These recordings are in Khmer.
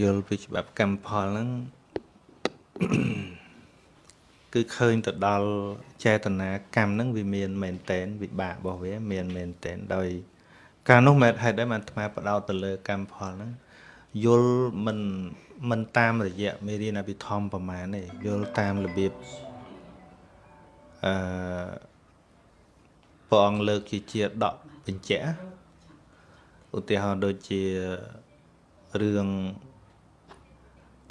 យល់ពីច្បាប់កម្មផលហ្នឹងគឺឃើញទៅដល់ចេតនាកម្មហ្នឹងវាមានមែនតែនវិបាករបស់វាមានមែនតែនដោយការនោះមែនហេតុដែរបានអាត្មាបដោតទៅលើកម្មផលហ្នឹងយល់មិនមិនតាមរយៈមេរៀនអភិធម្មប្រមាណទេយល់តាមរបៀបអឺព្រះអង្គលើកជាជាដកបញ្ជាក់ឧទាហរណ៍ដូចជារឿង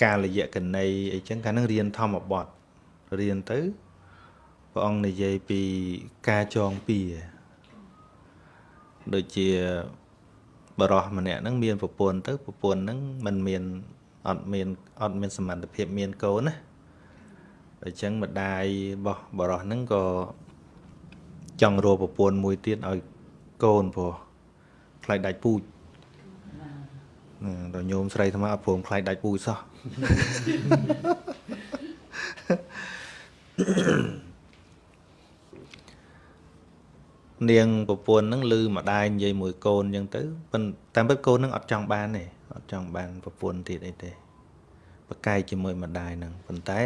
កាលយៈកណីអីចឹងកាលហ្នឹងរៀនធម្មបទរៀនទៅព្រះអង្គនិយាយពីការចងពៀដូចជាបរោះម្នាក់ហ្នឹងមានប្រពន្ធទៅប្រពន្ធហ្នឹងมันមានអត់មានអត់មានសមត្ថភាពមានកូនណាអញ្ចឹងម្ដាយរបស់បរោះហ្នឹងក៏ចង់រកប្រពន្ធមួយទៀតឲ្យកូនព្រោះខ្លាចដាច់ពូជ ដល់ញោមស្រីថ្មអត់ព្រមខ្លាចដាច់ពូជសោះនាងប្រពន្ធហ្នឹងឮម្ដាយនិយាយមួយកូនអញ្ចឹងទៅប៉ុន្តែពិតកូនហ្នឹងអត់ចង់បានទេអត់ចង់បានប្រពន្ធទៀតអីទេប្រកែកជាមួយម្ដាយហ្នឹងប៉ុន្តែ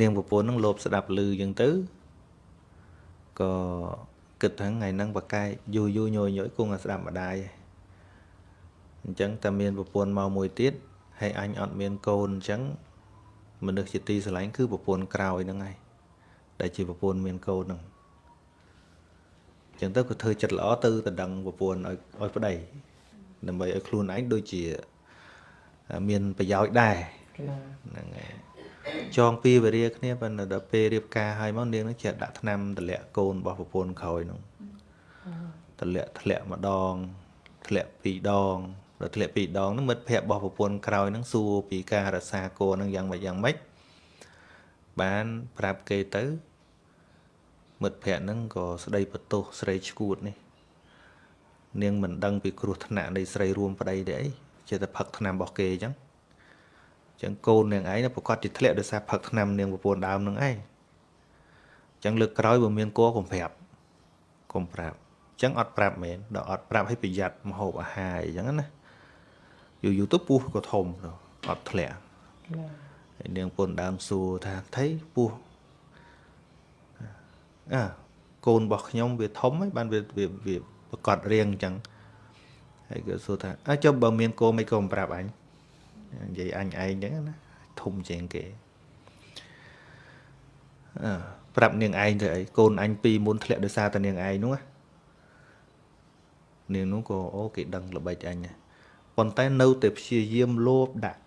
នាងប្រពន្ធហ្នឹងលោភស្ដាប់ឮអញ្ចឹងទៅក៏គិតថាថ្ងៃហ្នឹងប្រកែកយូរយូរញយញយគង់តែស្ដាប់ម្ដាយ អញ្ចឹងតែមានប្រពន្ធមកមួយទៀតហើយអញអត់មានកូនអញ្ចឹងមនុស្សជាទីស្រឡាញ់គឺប្រពន្ធក្រោយហ្នឹងហើយដែលជាប្រពន្ធមានកូនហ្នឹងអញ្ចឹងទៅក៏ធ្វើចិត្តល្អទៅតដឹងប្រពន្ធឲ្យឲ្យប្តីដើម្បីឲ្យខ្លួនឯងដូចជាមានប្រយោជន៍ដែរហ្នឹងហើយចងពីវេរាគ្នាប៉ុន្តែដល់ពេលរៀបការហើយមកនាងនឹងចេះដាក់ថ្នាំតម្លាក់កូនរបស់ប្រពន្ធក្រោយហ្នឹងតម្លាក់ធ្លាក់ម្ដងធ្លាក់ពីរដង ដល់ធ្លាក់ពីរដងហ្នឹងមិត្តភ័ក្តិរបស់ប្រពន្ធក្រោយហ្នឹងសួរពីការរក្សាកូនហ្នឹងយ៉ាងម៉េចយ៉ាងម៉េចបានប្រាប់គេទៅ មិត្តភ័ក្តិហ្នឹងក៏ស្ដីបន្ទោសស្រីឈួតនេះនាងមិនដឹងពីគ្រោះថ្នាក់នៃស្រីរួមប្តីទេអីចេះតែផឹកថ្នាំរបស់គេអញ្ចឹងអញ្ចឹងកូននាងឯងប្រកាសជាធ្លាក់ដោយសារផឹកថ្នាំនាងប្រពន្ធដើមនឹងឯងអញ្ចឹងលើកក្រោយបើមានគោកុំប្រាប់កុំប្រាប់អញ្ចឹងអត់ប្រាប់មែនដល់អត់ប្រាប់ឲ្យប្រយ័ត្នមហូបអាហារអញ្ចឹងណា យូរយូរទៅពោះក៏ធំអត់ធ្លាក់ហើយនាងពន្ធដើមសួរថាថៃពោះអាកូនរបស់ខ្ញុំវាធំហើយបានវាវាប្រកាសរៀងអញ្ចឹងហើយក៏សួរថាអើចុះបើមានកូនមិនក៏មិនប្រាប់អញនិយាយអញឯងអញ្ចឹងណាធំជាងគេអឺប្រាប់នាងឯងទៅអីកូនអញពីរមុនធ្លាក់ដោយសារតែនាងឯងនោះនាងនោះក៏អូគេដឹងល្បិចអញ ប៉ុន្តែនៅតែព្យាយាមលោបដាក់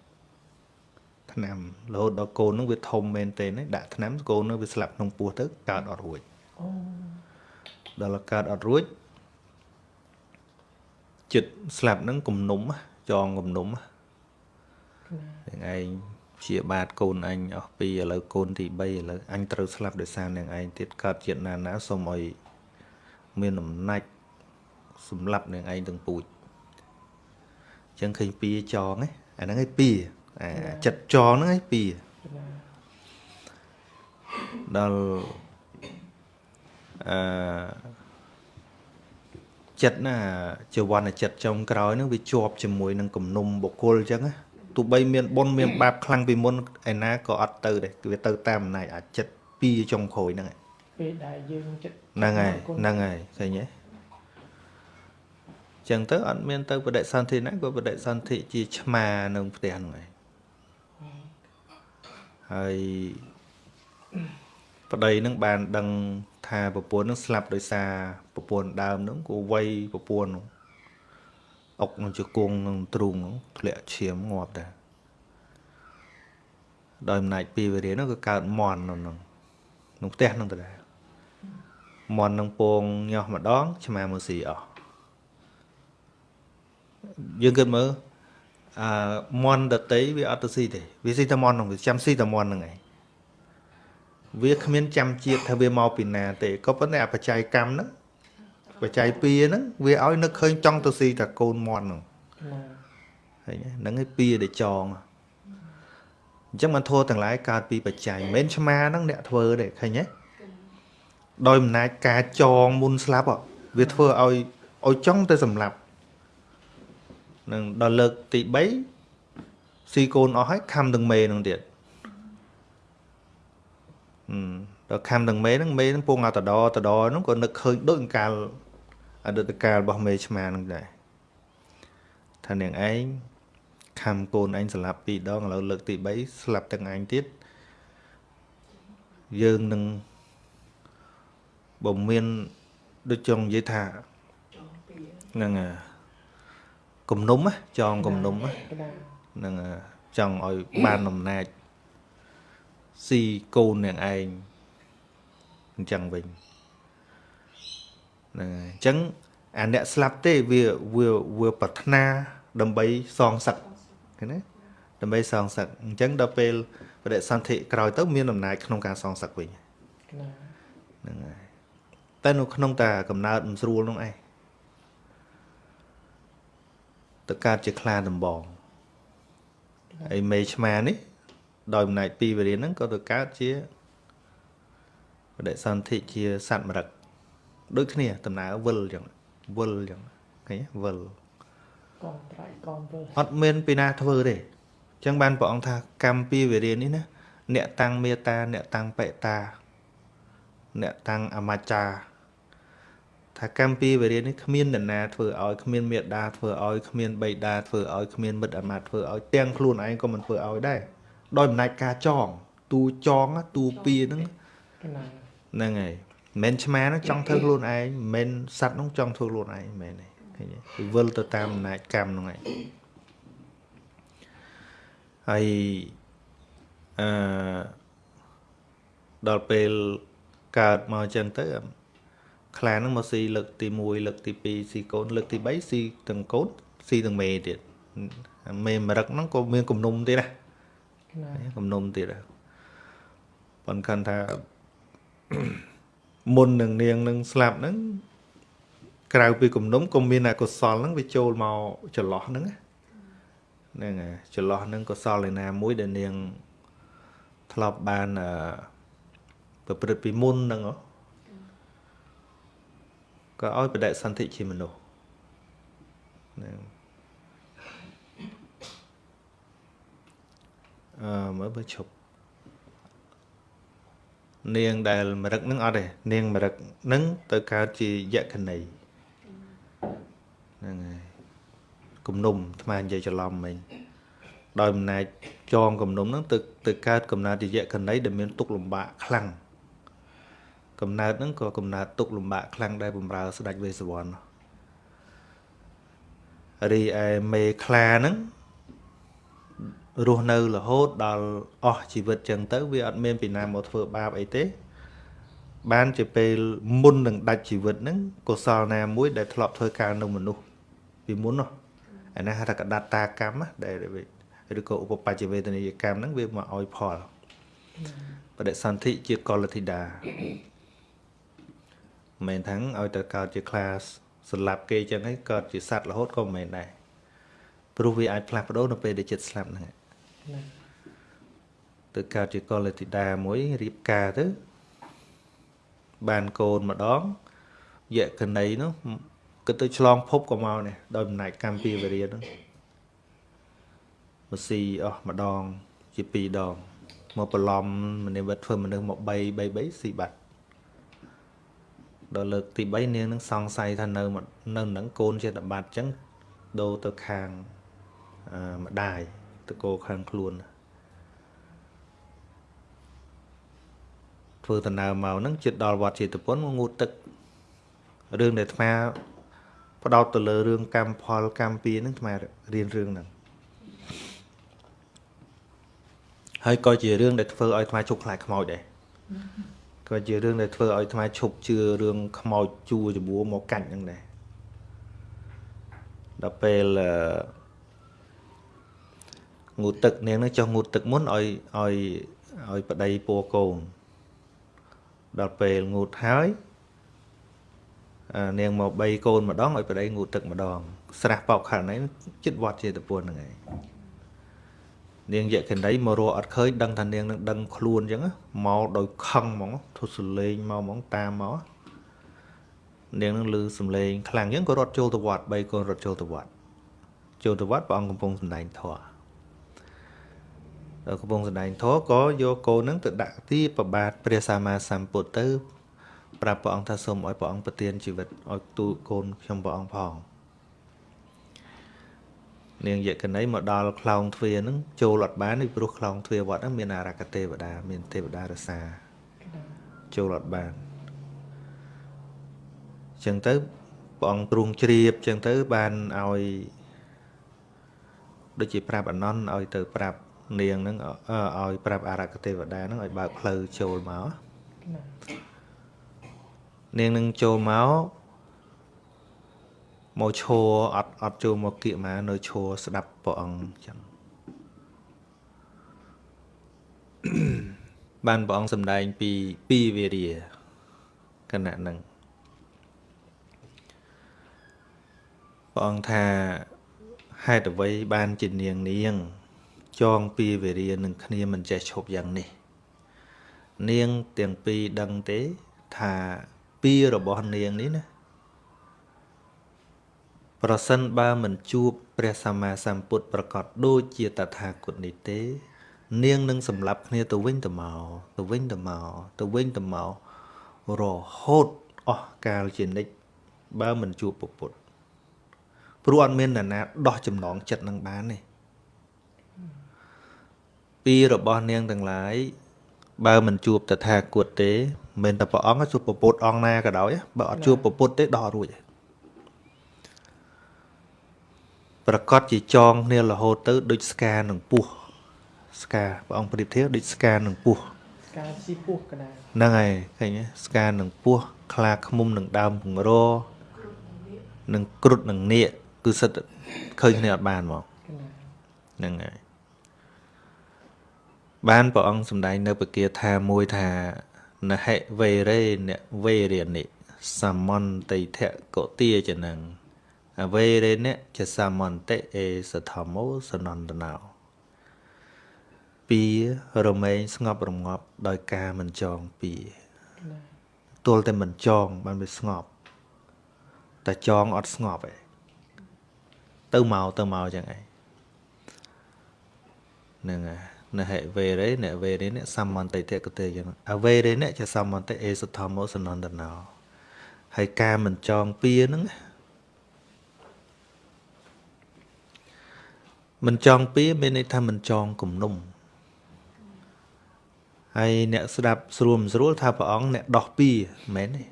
ថ្នាំរហូតដល់កូននឹងវាធំមែនទេដាក់ថ្នាំកូននឹងវាស្លាប់ក្នុងពោះទៅកើតអត់រួចអូដល់កើតអត់រួចចិត្តស្លាប់នឹងគំនុំចងគំនុំនឹងឯងជាបាតកូនអញអស់ពីឥឡូវកូនទី3ឥឡូវអញត្រូវស្លាប់ដោយសារនឹងឯងទៀតកើតជាតិណាណាសូមឲ្យមានអំណាចសម្លាប់នឹងឯងទាំងពូជអញ្ចឹងឃើញពីចងណាអាហ្នឹងឯងពីអាចិត្តចងហ្នឹងឯងពីដល់អឺចិត្តណាចវណ្ណចិត្តចុងក្រោយហ្នឹងវាជាប់ជាមួយនឹងគំនុំបុគ្គលអញ្ចឹងណាទោះបីមានបុណ្យមានបាបខ្លាំងពីមុនឯណាក៏អត់ទៅដែរគឺវាទៅតាមអំណាចអាចិត្តពីចុងក្រោយហ្នឹងពេលដែលយើងចិត្តហ្នឹងហើយហ្នឹងហើយឃើញទេ ចឹងទៅអត់មានទៅបដិសន្ធិណាក៏បដិសន្ធិជាឆ្មានៅផ្ទះហ្នឹងហើយហើយប្តីនឹងបានដឹងថាប្រពន្ធនឹងស្លាប់ដោយសារប្រពន្ធដើមនឹងក៏វ័យប្រពន្ធនោះអុកនឹងជង្គង់នឹងទ្រូងនោះធ្លាក់ឈាមងាប់ដែរដោយអំណាចពីវិរិយនោះក៏កើតមន់នៅក្នុងក្នុងផ្ទះនឹងទៅដែរមន់នឹងពងញាស់ម្ដងឆ្មាមើស៊ីអស់ យើងគិតមើលអឺមន់ដតីវាអត់ទៅស៊ីទេវាស៊ីតែមន់ហ្នឹងវាចាំស៊ីតែមន់ហ្នឹងឯងវាគ្មានចាំជាតិថាវាមកពីណាទេក៏ប៉ុន្តែអបច្ច័យកម្មហ្នឹងបច្ច័យពីហ្នឹងវាឲ្យនឹកឃើញចង់ទៅស៊ីតែកូនមន់ហ្នឹងឃើញហ្នឹងឯងពីដែលចងអញ្ចឹងមិនធัวទាំងឡាយកើតពីបច្ច័យមិនមែនឆ្មាហ្នឹងអ្នកធ្វើទេឃើញទេដោយអំណាចការចងមុនស្លាប់វាធ្វើឲ្យឲ្យចង់ទៅសម្លាប់ នឹងដល់លើកទី3ស៊ីកូនអស់ហើយខំទាំងមេនឹងទៀតអឺដល់ខំទាំងមេហ្នឹងមេហ្នឹងពងអត់តដតដហ្នឹងក៏នឹកឃើញដូចកាលអតីតកាលរបស់មេឆ្មាហ្នឹងដែរថានាងឯងខំកូនឯងស្លាប់ពីរដងឥឡូវលើកទី3ស្លាប់ទាំងឯងទៀតយើងនឹងបើមានដូចចង់និយាយថាហ្នឹង គំនុំចងគំនុំហ្នឹងចង់ឲ្យបានអំណាចស៊ីកូននាងឯងអញ្ចឹងវិញហ្នឹងហើយអញ្ចឹងអាអ្នកស្លាប់ទេវាវាវាប្រាថ្នាដើម្បីសងសឹកឃើញទេដើម្បីសងសឹកអញ្ចឹងដល់ពេលបដិសន្ធិក្រោយទៅមានអំណាចក្នុងការសងសឹកវិញហ្នឹងហើយតែនៅក្នុងតាកំណើតមិនស្រួលនោះឯង ទៅកើតជាខ្លាដំបងហើយមេឆ្មានេះ ដោយអំណាចពីវរៀនហ្នឹងក៏ទៅកើតជាបដិសន្ធិជាសត្វមរឹកដូចគ្នាដំណើរវិលអញ្ចឹងវិលអញ្ចឹងឃើញវិលកងត្រៃកងវិលអត់មានពីណាធ្វើទេអញ្ចឹងបានព្រះអង្គថាកម្មពីវរៀននេះណាអ្នកតាំងមេតា អ្នកតាំងបេតា អ្នកតាំងអមច្ចា ថាកម្មពីវរៀននេះគ្មាននរណាធ្វើឲ្យគ្មានមេដាធ្វើឲ្យគ្មានបៃតាធ្វើឲ្យគ្មានមិត្តអាមាត្យធ្វើឲ្យទាំងខ្លួនឯងក៏មិនធ្វើឲ្យដែរដោយអំណាចការចង ទូចងទូពីហ្នឹងហ្នឹងហើយមិនឆ្មាហ្នឹងចង់ធ្វើខ្លួនឯងមិនសัตว์ហ្នឹងចង់ធ្វើខ្លួនឯងមែនទេឃើញទេវិលទៅតាមអំណាចកម្មហ្នឹងឯងហើយអឺដល់ពេលកើតមកអញ្ចឹងទៅ ខ្លាហ្នឹងមកស៊ីលើកទី1លើកទី2ស៊ីកូនលើកទី3ស៊ីទាំងកូនស៊ីទាំងមេទៀតមេមរឹកហ្នឹងក៏មានគំនុំទៀតណាគំនុំទៀតប៉ុន្តែគាត់ថាមុននឹងនាងនឹងស្លាប់ហ្នឹងក្រៅពីគំនុំក៏មានអកុសលហ្នឹងវាចូលមកចន្លោះហ្នឹងហ្នឹងហើយចន្លោះហ្នឹងកុសលឯណាមួយដែលនាងធ្លាប់បានប្រព្រឹត្តពីមុនហ្នឹង ក៏ឲ្យបដិសន្ធិជាមនុស្សហ្នឹងអឺមើលបើឈប់នាងដែលមរឹកនឹងអត់ទេនាងមរឹកនឹងទៅកើតជាយក្ខណីហ្នឹងហើយគំនុំអាត្មានិយាយច្រឡំមិញដោយអំណាចចងគំនុំហ្នឹងទៅទៅកើតកំណើតយក្ខណីដែលមានទុកលំបាកខ្លាំង កំណើតហ្នឹងក៏កំណើតទុកលំបាកខ្លាំងដែរបំរើស្ដេចវេស្សវណ្ណរីឯមេខ្លាហ្នឹងរស់នៅរហូតដល់អស់ជីវិតចឹងទៅវាអត់មានពីណាមកធ្វើបាបអីទេ បានជាពេលមុននឹងដាច់ជីវិតហ្នឹងកុសលណាមួយដែលធ្លាប់ធ្វើការនៅមនុស្សពីមុននោះអានេះហៅថាកដតាកម្មដែលឬក៏ឧបបច្ចវេទនីយកម្មហ្នឹងវាមកឲ្យផលបដិសន្ធិជាកលធិតា មិនមែនថាឲ្យទៅកើតជា class ស្លាប់គេចឹងហើយកើតជាសัตว์រហូតក៏មិនមែនដែរព្រោះវាអាចផ្លាស់ប្ដូរនៅពេលដែលចិត្តស្លាប់ហ្នឹងទៅកើតជាកលតិតាមួយរៀបការទៅ បានកូនម្ដងយក្ខណីនោះគិតទៅឆ្លងភពក៏មកនេះដោយអំណាចកម្មពីវរិយនោះមកស៊ីអស់ម្ដង ជាពីរដងមកប្រឡំមនិវត្តធ្វើមនុស្សមក3 3 3ស៊ីបាត់ ដល់លើកទី3នាងនឹងសង្ស័យថានៅនៅនឹងកូនជាតបាត់អញ្ចឹងដូរទៅខាងម្ដាយតកោខាងខ្លួនធ្វើដំណើរមកហ្នឹងជិតដល់វត្តចេតពុនមកងូតទឹករឿងដែលអាត្មាផ្ដោតទៅលើរឿងកម្មផលកម្មពីហ្នឹងអាត្មារៀនរឿងហ្នឹងហើយក៏ជារឿងដែលធ្វើឲ្យអាត្មាជប់ខ្លាចខ្មោចដែរ ក៏ជារឿងដែលធ្វើឲ្យអាត្មាឈប់ជឿរឿងខ្មោចជួច្បួរមកកាច់ហ្នឹងដែរដល់ពេលអឺងូតទឹកនាងនឹងចុះងូតទឹកមុនឲ្យឲ្យឲ្យប្តីពัวកូនដល់ពេលងូតហើយនាងមក3កូនម្ដងឲ្យប្តីងូតទឹកម្ដងស្រះបោកខណ្ឌនេះចិត្តវត្តចេតពុនហ្នឹងឯង នាងយក្ខណីមករកអត់ឃើញដឹងថានាងនឹងដឹងខ្លួនអញ្ចឹងមកដោយខឹងហ្មងធុសលេងមកហ្មងតាមមកនាងនឹងលឺសំឡេងខ្លាំងអញ្ចឹងក៏រត់ចូលទៅវត្ត3កូនរត់ចូលទៅវត្តចូលទៅវត្តព្រះអង្គកំពុងសម្ដែងធម៌ដល់កំពុងសម្ដែងធម៌ក៏យកកូនហ្នឹងទៅដាក់ទីប្របាទព្រះសម្មាសម្ពុទ្ធទៅប្រាប់ព្រះអង្គថាសូមឲ្យព្រះអង្គប្រទានជីវិតឲ្យទូលកូនខ្ញុំព្រះអង្គផង នាងយកណីមកដល់ខ្លោងទ្វារហ្នឹងចូលអត់បានពីព្រោះខ្លោងទ្វារវត្តហ្នឹងមានអារក្ខទេវតាមានទេវតារសាចូលអត់បានអញ្ចឹងទៅព្រះអង្គទ្រង់ជ្រាបអញ្ចឹងទៅបានឲ្យដូចជាប្រាប់អនន្តឲ្យទៅប្រាប់នាងហ្នឹងឲ្យប្រាប់អារក្ខទេវតាហ្នឹងឲ្យបើកផ្លូវចូលមកនាងនឹងចូលមក មកឈរអត់អត់ចូលមកគៀកមកនៅឈរស្ដាប់ព្រះអង្គអញ្ចឹងបានព្រះអង្គសម្ដែងពីពីវេរាគណៈហ្នឹងព្រះអង្គថាហេតុអ្វីបានជានាងនាង ចងពីវេរានឹងគ្នាមិនចេះឈប់យ៉ាងនេះ នាងទាំងពីរដឹងទេថាពីរបស់នាងនេះណា ប្រសិនបើមិនជួបព្រះសម្មាសម្ពុទ្ធប្រកាសដូចជាតថាគតនេះទេ នាងនឹងសម្លាប់គ្នាទៅវិញទៅមកទៅវិញទៅមកទៅវិញទៅមករហូតអស់កាលជានិច្ចបើមិនជួបពុទ្ធព្រោះអត់មាននរណាដោះចំណងចិត្តនឹងបានទេពីរបស់នាងទាំងឡាយបើមិនជួបតថាគតទេមិនតែព្រះអង្គជួបពុទ្ធអង្គណាក៏ដោយបើអត់ជួបពុទ្ធទេដោះរួច ប្រកាសជាចងគ្នារហូតទៅដូចស្កានឹងពស់ស្កាព្រះអង្គប្រៀបធៀបដូចស្កានឹងពស់ស្កាស៊ីពស់កណាហ្នឹងហើយឃើញស្កានឹងពស់ខ្លាឃ្មុំនឹងដើមពងរនឹងគ្រុតនឹងនាគគឺសិតឃើញគ្នាអត់បានហ្មងហ្នឹងហើយបានព្រះអង្គសម្ដែងនៅពគាថាមួយថានហិវេរេនវេរិនិសមន្តិធកទាចនឹង អវេរេនចសមន្តិអេសធម្មោសនន្តណោពីរមែងស្ងប់រងាប់ដោយការមិនចងពីទល់តែមិនចងបានវាស្ងប់តែចងអត់ស្ងប់ឯងទៅមកទៅមកចឹងឯងហ្នឹងហើយណហេវេរេណវេរេណសមន្តិតកតេចឹងអវេរេណជាសមន្តិអេសធម្មោសនន្តណោហើយការមិនចងពៀហ្នឹង មិនចងពៀមានន័យថាមិនចងគំនុំហើយអ្នកស្ដាប់ស្រួលមិនស្រួលថាព្រះអង្គអ្នកដោះពៀមែនទេ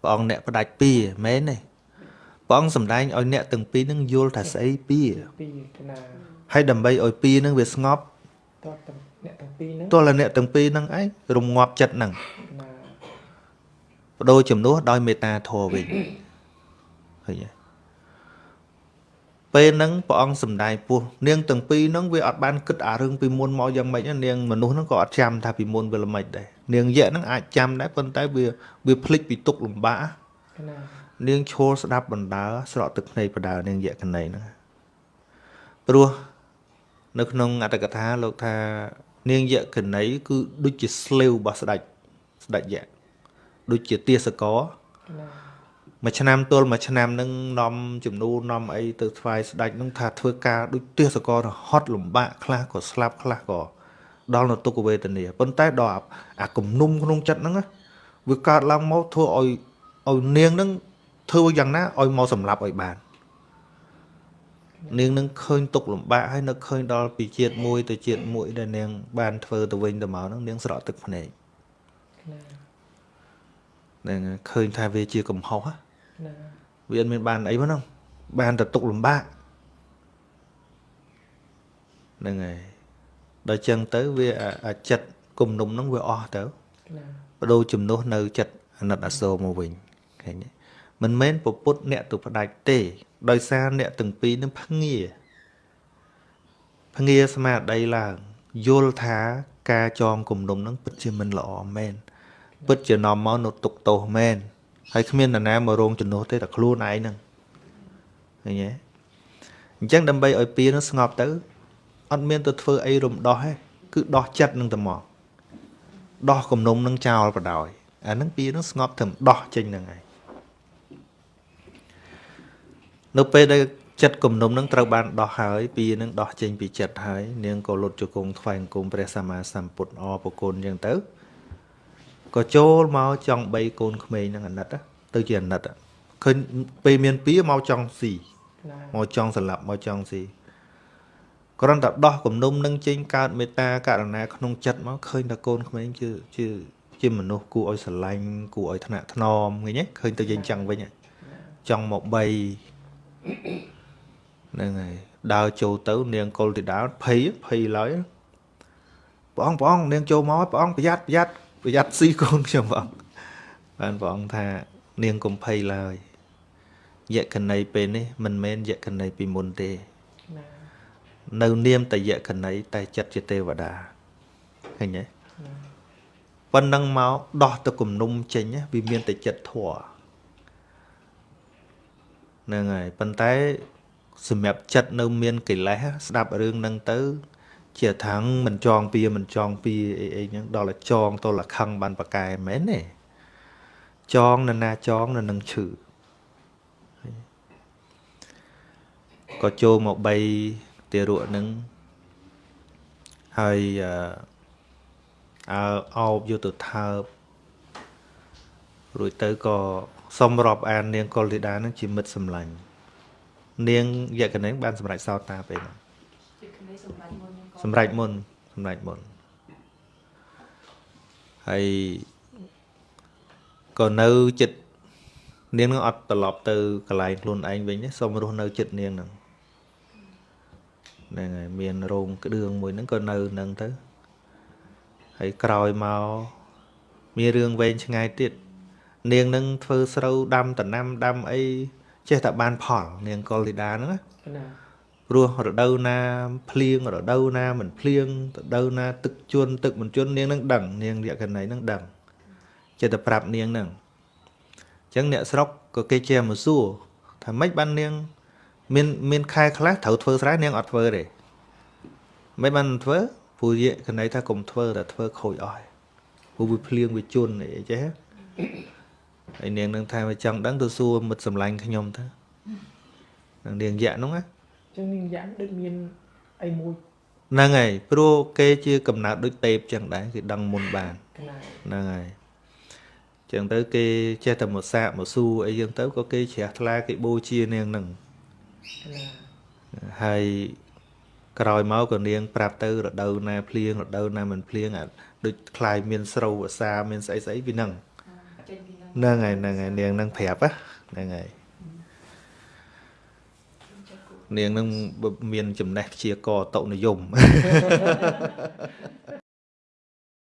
ព្រះអង្គអ្នកផ្ដាច់ពៀមែនទេព្រះអង្គសម្ដែងឲ្យអ្នកទាំងពីរនឹងយល់ថាស្អីពៀពីណាហើយដើម្បីឲ្យពីរនឹងវាស្ងប់តើអ្នកទាំងពីរហ្នឹងទោះតែអ្នកទាំងពីរហ្នឹងឯងរងាប់ចិត្តហ្នឹងបដូរចំនួនដោយមេត្តាធម៌វិញឃើញទេ ពេលហ្នឹងព្រះអង្គសំដែងពោះនាងទាំងពីរហ្នឹងវាអត់បានគិតអារឿងពីមុនមកយ៉ាងម៉េចនាងមនុស្សហ្នឹងក៏អត់ចាំថាពីមុនវាល្មិចដែរនាងយៈហ្នឹងអាចចាំដែរប៉ុន្តែវាវាភ្លេចពីទុកលំបាកនាងឈរស្ដាប់បណ្ដើស្រក់ទឹកភ្នែកបដើនាងយៈកណីហ្នឹងព្រោះនៅក្នុងអត្តកថាលោកថា នាងយកណីគឺដូចជាស្លេវរបស់ស្ដេចស្ដេចយៈដូចជាទាសក មួយឆ្នាំទល់មួយឆ្នាំនឹងនាំចំនួននាំអីទៅថ្វាយស្ដេចនឹងថាធ្វើការដូចទាសករហត់លំបាកខ្លះក៏ស្លាប់ខ្លះក៏ដល់នៅទុក្ខវេទនាប៉ុន្តែដល់អាគំនុំក្នុងចិត្តហ្នឹងវាកើតឡើងមកធ្វើឲ្យឲ្យនាងហ្នឹងធ្វើយ៉ាងណាឲ្យមកសម្លាប់ឲ្យបាននាងនឹងឃើញទុកលំបាកហើយនឹកឃើញដល់ពីជាតិមួយទៅជាតិមួយដែលនាង បានធ្វើទៅវិញទៅមកហ្នឹងនាងស្រក់ទឹកភ្នែកហ្នឹងឃើញថាវាជាកំហុសណា វាអត់មានបានអីហ្នឹងបានតែទុកលំបាកហ្នឹងហើយដល់ចឹងទៅវាអាចិត្តគុំនុំហ្នឹងវាអស់ទៅបដូរជំនួសនៅចិត្តអាណិតអាសូរមកវិញឃើញទេមិនមែនពពុទ្ធអ្នកទៅផ្ដាច់ទេ ដោយសារអ្នកទាំងពីរនឹងភ្ងាភ្ងាស្មារតីឡើងយល់ថាការចងគំនុំនឹងពិតជាមិនល្អមែនពិតជានាំមកនៅទុកទោសមែន ហើយគ្មាននរណាមករងជំនួសទេតែខ្លួនឯងហ្នឹងឃើញទេអញ្ចឹងដើម្បីឲ្យពៀនឹងស្ងប់ទៅអត់មានទៅធ្វើអីរំដោះទេគឺដោះចិត្តនឹងទៅមកដោះគំនុំនឹងចោលបដ ாய் អាហ្នឹងពៀនឹងស្ងប់ត្រឹមដោះចេញហ្នឹងហើយនៅពេលដែលចិត្តគំនុំនឹងត្រូវបានដោះហើយពីនឹងដោះចេញពីចិត្តហើយនាងក៏លុតជង្គង់ថ្វាយអង្គមព្រះសម្មាសម្ពុទ្ធអរប្រគុណអញ្ចឹងទៅ ក៏ចូលមកចង់បីកូនក្មេងហ្នឹងអាណិតណាទៅជាអាណិតឃើញពេលមានពីមកចង់ស៊ីកណាមកចង់ស្លាប់មកចង់ស៊ីគ្រាន់តែដោះគំនុំនឹងចេញកើតមេត្តាករណាក្នុងចិត្តមកឃើញតែកូនក្មេងជាជាជាមនុស្សគួរឲ្យស្រឡាញ់គួរឲ្យថ្នាក់ថ្នមឃើញទេឃើញទៅយើងចឹងវិញហ៎ចង់មកបីហ្នឹងហើយដើរចូលទៅ នាងកុលទីដាភ័យភ័យឡើយព្រះអង្គព្រះអង្គនាងចូលមកព្រះអង្គប្រយ័ត្នប្រយ័ត្ន ប្រយ័ត្នស៊ីកូនខ្ញុំព្រះអង្គបានព្រះអង្គថានាងកុំភ័យឡើយយក្ខណីពេលនេះមិនមែនយក្ខណីពីមុនទេកណានៅនាមតែយក្ខណីតែចិត្តជាទេវតាឃើញទេប៉ុណ្ណឹងមកដោះទៅគំនុំចេញណាវាមានតែចិត្តធัวហ្នឹងហើយប៉ុន្តែសម្រាប់ចិត្តនៅមានកិលេសស្ដាប់រឿងហ្នឹងទៅ ជាថាងមិនចងពៀមិនចងពៀអីអីហ្នឹងដល់តែចងទៅលខឹងបានប្រកែមែនទេចងនៅណាចងនៅនឹងឈឺក៏ចូលមកបីទារកនឹងហើយអើអោបយកទៅថើបរួចទៅក៏សុំរាប់អាននាងកុលធីតានឹងជាមិត្តសម្លាញ់នាងយក្ខណេងបានសម្រេចសោតាពេលហ្នឹងពីក្មេងសម្រាប់មុននឹងក៏ សម្រេចមុនសម្រេចមុនហើយក៏នៅចិត្តនាងនឹងអត់ត្រឡប់ទៅកន្លែងខ្លួនឯងវិញទេសុំរស់នៅចិត្តនាងហ្នឹងហ្នឹងហើយមានរោងក្តឿងមួយហ្នឹងក៏នៅហ្នឹងទៅហើយក្រោយមកមានរឿងវែងឆ្ងាយទៀតនាងនឹងធ្វើស្រូវដាំដំណាំដាំអីចេះតែបានផល នាងកុលធីតាហ្នឹងណា កណាព្រោះរដូវណាភ្លៀងរដូវណាមិនភ្លៀងរដូវណា ទឹកជន់ទឹកមិនជន់នាងនឹងដឹងនាងលក្ខណីនឹងដឹងចិត្តតែប្រាប់នាងនឹងអញ្ចឹងអ្នកស្រុកក៏គេជាមកសួរថាម៉េចបាននាង មានមានខែខ្លះត្រូវធ្វើស្រែនាងអត់ធ្វើទេមិនបានធ្វើព្រោះយក្ខណីថាកុំធ្វើតែធ្វើខូចអស់ហើយព្រោះវាភ្លៀងវាជន់អីចេះហើយនាងនឹងថាវាចង់ដឹងទៅសួរមិត្តសម្លាញ់ខ្ញុំទៅនឹងនាងយៈហ្នឹងណា ចឹងមានយ៉ាងដូចមានអីមួយហ្នឹងហើយព្រោះគេជាកំណើតដូចទេពចឹងដែរគឺដឹងមុនបានហ្នឹងហើយចឹងទៅគេចេះតែមកសាកមកសួរអីចឹងទៅក៏គេជ្រះថ្លាគេបូជានាងហ្នឹងហើយក្រោយមកក៏នាងប្រាប់ទៅរដូវណាភ្លៀងរដូវណាមិនភ្លៀងអាដូចខ្លាយមានស្រូវអាសាមានស្អីស្អីពីហ្នឹងហ្នឹងហើយហ្នឹងហើយនាងហ្នឹងប្រាប់ហ្នឹងហើយ នាងនឹងមានចំណេះព្យាករតនិយម